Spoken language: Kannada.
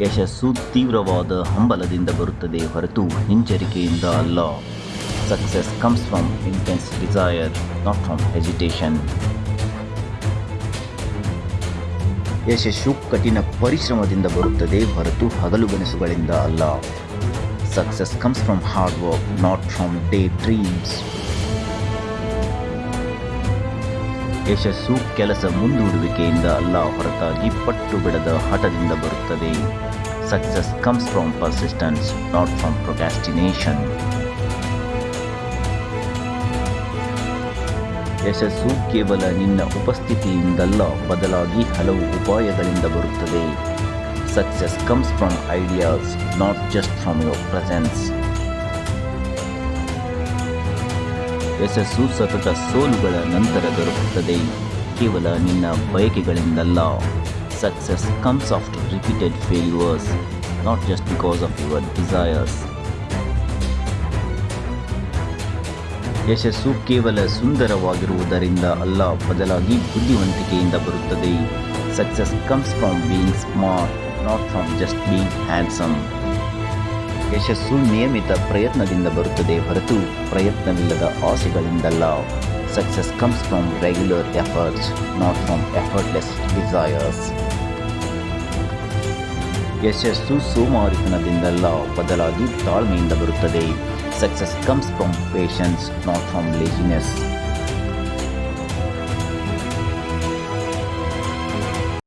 ಯಶಸ್ಸು ತೀವ್ರವಾದ ಹಂಬಲದಿಂದ ಬರುತ್ತದೆ ಹೊರತು ಹಿಂಜರಿಕೆಯಿಂದ ಅಲ್ಲ. Success comes from intense desire not from hesitation ಯಶಸ್ಸು ಕಠಿಣ ಪರಿಶ್ರಮದಿಂದ ಬರುತ್ತದೆ ಹೊರತು ಹಗಲುಗನಸುಗಳಿಂದ ಅಲ್ಲ. Success comes from hard work not from day dreams ಯಶಸ್ಸು ಕೆಲಸ ಮುಂದೂಡುವಿಕೆಯಿಂದ ಅಲ್ಲ ಹೊರತಾಗಿ ಪಟ್ಟು ಬಿಡದ ಹಠದಿಂದ ಬರುತ್ತದೆ. Success comes from persistence not from procrastination ಯಶಸ್ಸು ಕೇವಲ ನಿನ್ನ ಉಪಸ್ಥಿತಿಯಿಂದಲ್ಲ, ಬದಲಾಗಿ ಹಲವು ಉಪಾಯಗಳಿಂದ ಬರುತ್ತದೆ. Success comes from ideas not just from your presence ಯಶಸ್ಸು ಸತತ ಸೋಲುಗಳ ನಂತರ ದೊರಕುತ್ತದೆ. ಕೇವಲ ನಿನ್ನ ಬಯಕೆಗಳಿಂದಲ್ಲ. Success comes after repeated failures not just because of your desires ಯಶಸ್ಸು ಕೇವಲ ಸುಂದರವಾಗಿರುವುದರಿಂದ ಅಲ್ಲ, ಬದಲಾಗಿ ಬುದ್ಧಿವಂತಿಕೆಯಿಂದ ಬರುತ್ತದೆ. Success comes from being smart not from just being handsome ಯಶಸ್ಸು ನಿಯಮಿತ ಪ್ರಯತ್ನದಿಂದ ಬರುತ್ತದೆ ಹೊರತು ಪ್ರಯತ್ನವಿಲ್ಲದ ಆಸೆಗಳಿಂದಲ್ಲ. Success comes from regular efforts not from effortless desires ಯಶಸ್ಸು ಸೋಮಾರಿತನದಿಂದಲ್ಲ, ಬದಲಾಗಿ ತಾಳ್ಮೆಯಿಂದ ಬರುತ್ತದೆ. Success comes from patience not from laziness